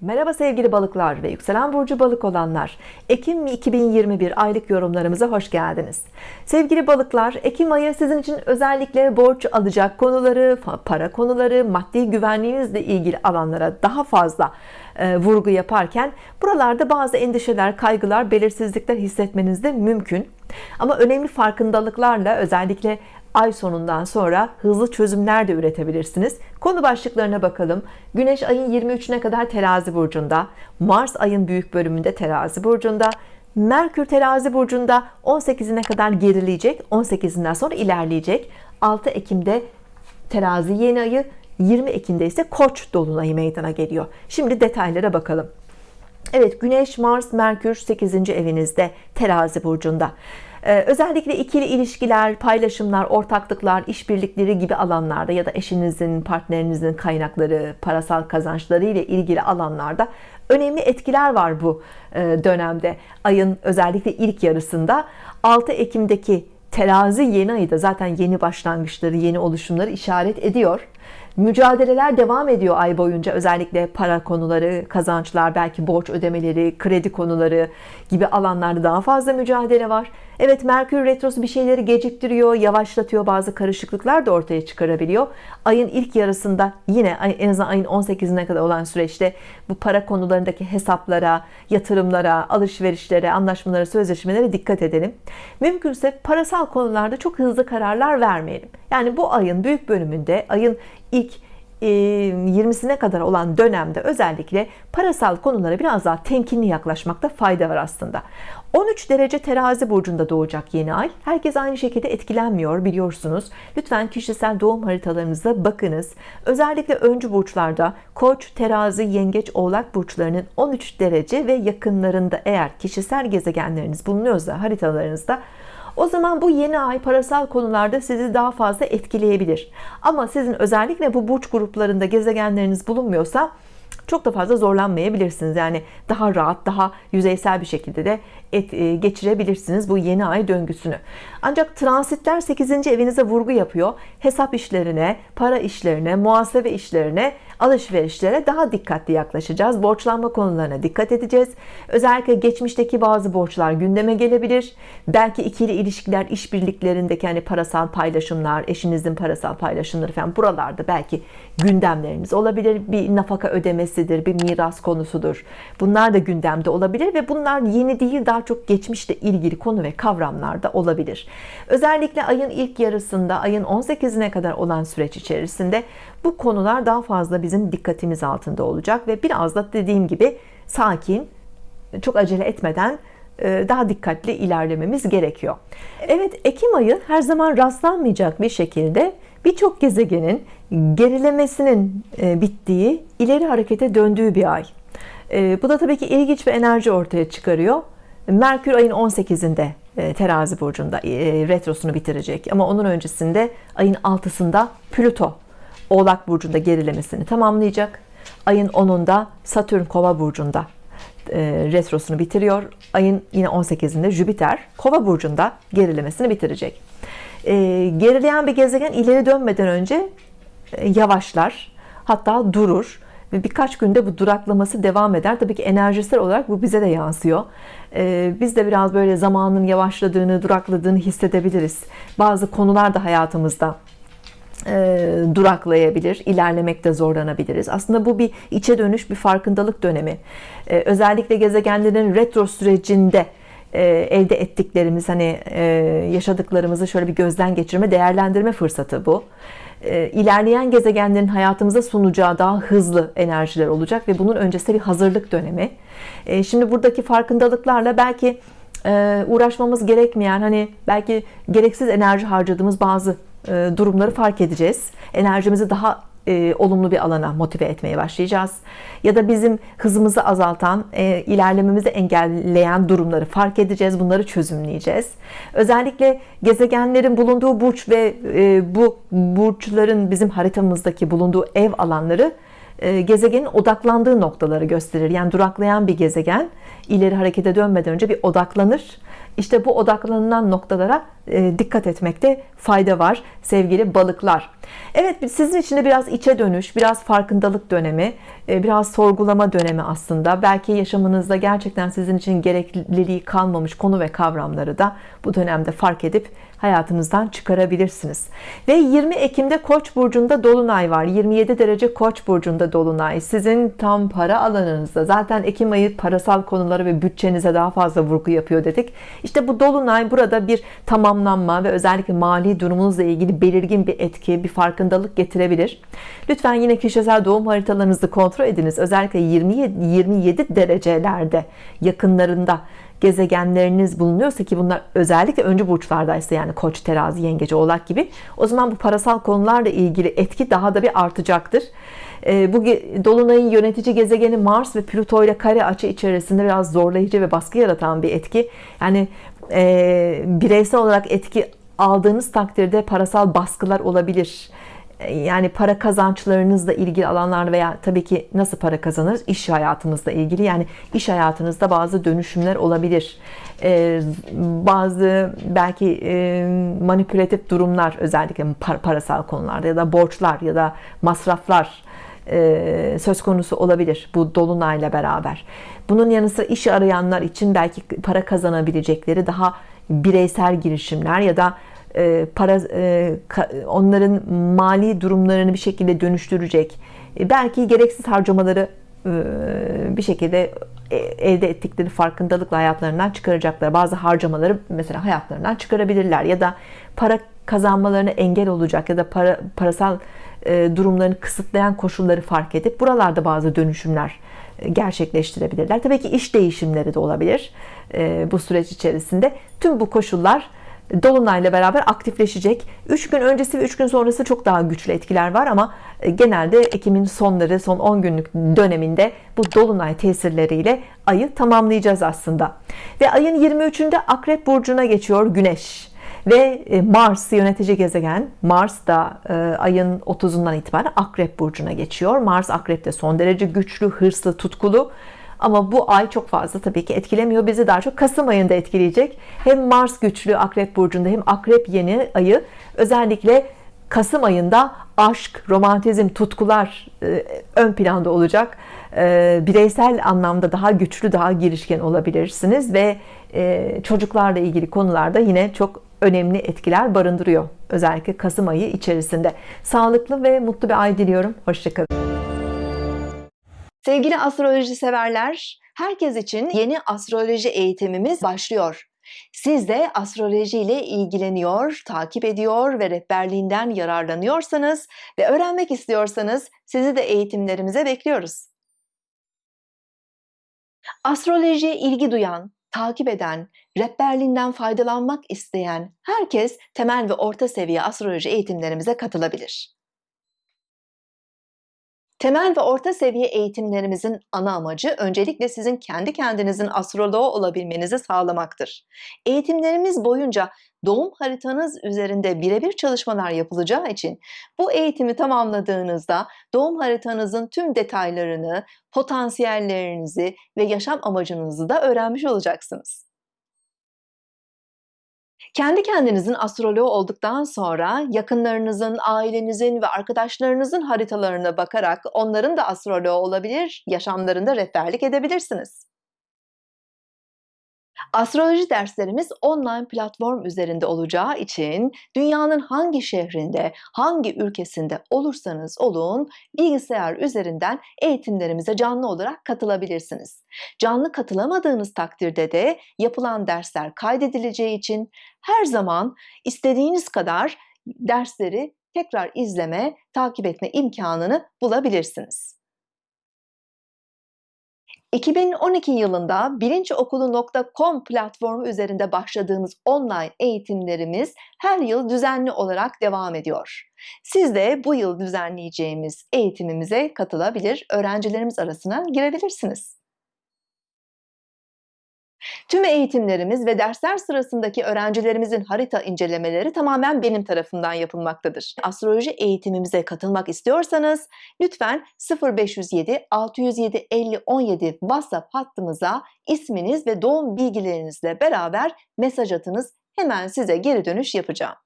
Merhaba sevgili balıklar ve yükselen burcu balık olanlar. Ekim 2021 aylık yorumlarımıza hoş geldiniz. Sevgili balıklar Ekim ayı sizin için özellikle borç alacak konuları para konuları maddi güvenliğinizle ilgili alanlara daha fazla e, vurgu yaparken buralarda bazı endişeler kaygılar belirsizlikler hissetmeniz de mümkün. Ama önemli farkındalıklarla özellikle ay sonundan sonra hızlı çözümler de üretebilirsiniz. Konu başlıklarına bakalım. Güneş ayın 23'üne kadar terazi burcunda Mars ayın büyük bölümünde terazi burcunda Merkür terazi burcunda 18'ine kadar gerileyecek 18'inden sonra ilerleyecek. 6 Ekim'de terazi yeni ayı 20 Ekim'de ise koç dolunayı meydana geliyor. Şimdi detaylara bakalım. Evet Güneş Mars Merkür 8. evinizde terazi burcunda özellikle ikili ilişkiler, paylaşımlar, ortaklıklar, işbirlikleri gibi alanlarda ya da eşinizin, partnerinizin kaynakları, parasal kazançları ile ilgili alanlarda önemli etkiler var bu e, dönemde. Ayın özellikle ilk yarısında 6 Ekim'deki terazi yeni ayı da zaten yeni başlangıçları, yeni oluşumları işaret ediyor. Mücadeleler devam ediyor ay boyunca özellikle para konuları, kazançlar, belki borç ödemeleri, kredi konuları gibi alanlarda daha fazla mücadele var. Evet Merkür Retrosu bir şeyleri geciktiriyor, yavaşlatıyor bazı karışıklıklar da ortaya çıkarabiliyor. Ayın ilk yarısında yine en azından ayın 18'ine kadar olan süreçte bu para konularındaki hesaplara, yatırımlara, alışverişlere, anlaşmalara, sözleşmelere dikkat edelim. Mümkünse parasal konularda çok hızlı kararlar vermeyelim. Yani bu ayın büyük bölümünde ayın ilk 20'sine e, kadar olan dönemde özellikle parasal konulara biraz daha temkinli yaklaşmakta fayda var aslında 13 derece terazi burcunda doğacak yeni ay. Herkes aynı şekilde etkilenmiyor biliyorsunuz. Lütfen kişisel doğum haritalarınıza bakınız. Özellikle öncü burçlarda koç terazi yengeç oğlak burçlarının 13 derece ve yakınlarında eğer kişisel gezegenleriniz bulunuyorsa haritalarınızda o zaman bu yeni ay parasal konularda sizi daha fazla etkileyebilir. Ama sizin özellikle bu burç gruplarında gezegenleriniz bulunmuyorsa çok da fazla zorlanmayabilirsiniz. Yani daha rahat daha yüzeysel bir şekilde de et, e, geçirebilirsiniz bu yeni ay döngüsünü. Ancak transitler 8. evinize vurgu yapıyor. Hesap işlerine para işlerine muhasebe işlerine alışverişlere daha dikkatli yaklaşacağız. Borçlanma konularına dikkat edeceğiz. Özellikle geçmişteki bazı borçlar gündeme gelebilir. Belki ikili ilişkiler işbirliklerindeki hani parasal paylaşımlar eşinizin parasal paylaşımları falan buralarda belki gündemleriniz olabilir. Bir nafaka ödemesidir bir miras konusudur. Bunlar da gündemde olabilir ve bunlar yeni değil daha çok geçmişle ilgili konu ve kavramlarda olabilir. Özellikle ayın ilk yarısında ayın 18'ine kadar olan süreç içerisinde bu konular daha fazla bizim dikkatimiz altında olacak ve biraz da dediğim gibi sakin çok acele etmeden daha dikkatli ilerlememiz gerekiyor. Evet Ekim ayı her zaman rastlanmayacak bir şekilde birçok gezegenin gerilemesinin e, bittiği ileri harekete döndüğü bir ay. E, bu da tabii ki ilginç bir enerji ortaya çıkarıyor. Merkür ayın 18'inde terazi burcunda retrosunu bitirecek. Ama onun öncesinde ayın 6'sında Plüto Oğlak burcunda gerilemesini tamamlayacak. Ayın 10'unda Satürn Kova burcunda e, retrosunu bitiriyor. Ayın yine 18'inde Jüpiter Kova burcunda gerilemesini bitirecek. E, gerileyen bir gezegen ileri dönmeden önce e, yavaşlar. Hatta durur ve birkaç günde bu duraklaması devam eder. Tabii ki enerjisel olarak bu bize de yansıyor. Ee, biz de biraz böyle zamanın yavaşladığını, durakladığını hissedebiliriz. Bazı konular da hayatımızda e, duraklayabilir, ilerlemekte zorlanabiliriz. Aslında bu bir içe dönüş, bir farkındalık dönemi. E, özellikle gezegenlerin retro sürecinde e, elde ettiklerimiz, hani yaşadıklarımızı şöyle bir gözden geçirme, değerlendirme fırsatı bu. İlerleyen gezegenlerin hayatımıza sunacağı daha hızlı enerjiler olacak ve bunun öncesi bir hazırlık dönemi. Şimdi buradaki farkındalıklarla belki uğraşmamız gerekmeyen, hani belki gereksiz enerji harcadığımız bazı e, durumları fark edeceğiz. Enerjimizi daha e, olumlu bir alana motive etmeye başlayacağız. Ya da bizim hızımızı azaltan e, ilerlememizi engelleyen durumları fark edeceğiz. Bunları çözümleyeceğiz. Özellikle gezegenlerin bulunduğu burç ve bu burçların bizim haritamızdaki bulunduğu ev alanları gezegenin odaklandığı noktaları gösterir. Yani duraklayan bir gezegen ileri harekete dönmeden önce bir odaklanır işte bu odaklanılan noktalara e, dikkat etmekte fayda var sevgili balıklar. Evet sizin için de biraz içe dönüş, biraz farkındalık dönemi, e, biraz sorgulama dönemi aslında. Belki yaşamınızda gerçekten sizin için gerekliliği kalmamış konu ve kavramları da bu dönemde fark edip hayatınızdan çıkarabilirsiniz. Ve 20 Ekim'de Koç burcunda dolunay var. 27 derece Koç burcunda dolunay. Sizin tam para alanınızda. Zaten Ekim ayı parasal konuları ve bütçenize daha fazla vurgu yapıyor dedik. İşte bu dolunay burada bir tamamlanma ve özellikle mali durumunuzla ilgili belirgin bir etki, bir farkındalık getirebilir. Lütfen yine kişisel doğum haritalarınızı kontrol ediniz. Özellikle 27, 27 derecelerde yakınlarında gezegenleriniz bulunuyorsa ki bunlar özellikle öncü burçlardaysa yani koç terazi yengeç oğlak gibi o zaman bu parasal konularla ilgili etki daha da bir artacaktır ee, bu dolunayın yönetici gezegeni Mars ve Plüto ile kare açı içerisinde biraz zorlayıcı ve baskı yaratan bir etki yani e, bireysel olarak etki aldığınız takdirde parasal baskılar olabilir. Yani para kazançlarınızla ilgili alanlar veya tabii ki nasıl para kazanırız? İş hayatımızla ilgili. Yani iş hayatınızda bazı dönüşümler olabilir. Ee, bazı belki e, manipülatif durumlar özellikle parasal konularda ya da borçlar ya da masraflar e, söz konusu olabilir bu dolunayla beraber. Bunun yanı sıra iş arayanlar için belki para kazanabilecekleri daha bireysel girişimler ya da e, para e, onların mali durumlarını bir şekilde dönüştürecek e, belki gereksiz harcamaları bir şekilde elde ettikleri farkındalıkla hayatlarından çıkaracaklar. Bazı harcamaları mesela hayatlarından çıkarabilirler ya da para kazanmalarına engel olacak ya da para, parasal durumlarını kısıtlayan koşulları fark edip buralarda bazı dönüşümler gerçekleştirebilirler. Tabii ki iş değişimleri de olabilir bu süreç içerisinde. Tüm bu koşullar Dolunayla beraber aktifleşecek. 3 gün öncesi ve 3 gün sonrası çok daha güçlü etkiler var ama e, genelde Ekim'in sonları, son 10 günlük döneminde bu Dolunay tesirleriyle ayı tamamlayacağız aslında. Ve ayın 23'ünde Akrep Burcu'na geçiyor Güneş. Ve e, Mars yönetici gezegen Mars da e, ayın 30'undan itibaren Akrep Burcu'na geçiyor. Mars Akrep'te son derece güçlü, hırslı, tutkulu ama bu ay çok fazla tabii ki etkilemiyor. Bizi daha çok Kasım ayında etkileyecek. Hem Mars güçlü Akrep Burcu'nda hem Akrep yeni ayı özellikle Kasım ayında aşk, romantizm, tutkular e, ön planda olacak. Bireysel anlamda daha güçlü, daha girişken olabilirsiniz ve çocuklarla ilgili konularda yine çok önemli etkiler barındırıyor. Özellikle Kasım ayı içerisinde. Sağlıklı ve mutlu bir ay diliyorum. Hoşçakalın. Sevgili astroloji severler, herkes için yeni astroloji eğitimimiz başlıyor. Siz de astroloji ile ilgileniyor, takip ediyor ve rehberliğinden yararlanıyorsanız ve öğrenmek istiyorsanız sizi de eğitimlerimize bekliyoruz. Astrolojiye ilgi duyan, takip eden, rehberliğinden faydalanmak isteyen herkes temel ve orta seviye astroloji eğitimlerimize katılabilir. Temel ve orta seviye eğitimlerimizin ana amacı öncelikle sizin kendi kendinizin astroloğu olabilmenizi sağlamaktır. Eğitimlerimiz boyunca doğum haritanız üzerinde birebir çalışmalar yapılacağı için bu eğitimi tamamladığınızda doğum haritanızın tüm detaylarını, potansiyellerinizi ve yaşam amacınızı da öğrenmiş olacaksınız. Kendi kendinizin astroloğu olduktan sonra yakınlarınızın, ailenizin ve arkadaşlarınızın haritalarına bakarak onların da astroloğu olabilir, yaşamlarında rehberlik edebilirsiniz. Astroloji derslerimiz online platform üzerinde olacağı için dünyanın hangi şehrinde, hangi ülkesinde olursanız olun bilgisayar üzerinden eğitimlerimize canlı olarak katılabilirsiniz. Canlı katılamadığınız takdirde de yapılan dersler kaydedileceği için her zaman istediğiniz kadar dersleri tekrar izleme, takip etme imkanını bulabilirsiniz. 2012 yılında bilinçokulu.com platformu üzerinde başladığımız online eğitimlerimiz her yıl düzenli olarak devam ediyor. Siz de bu yıl düzenleyeceğimiz eğitimimize katılabilir, öğrencilerimiz arasına girebilirsiniz. Tüm eğitimlerimiz ve dersler sırasındaki öğrencilerimizin harita incelemeleri tamamen benim tarafından yapılmaktadır. Astroloji eğitimimize katılmak istiyorsanız lütfen 0507 607 50 17 WhatsApp hattımıza isminiz ve doğum bilgilerinizle beraber mesaj atınız hemen size geri dönüş yapacağım.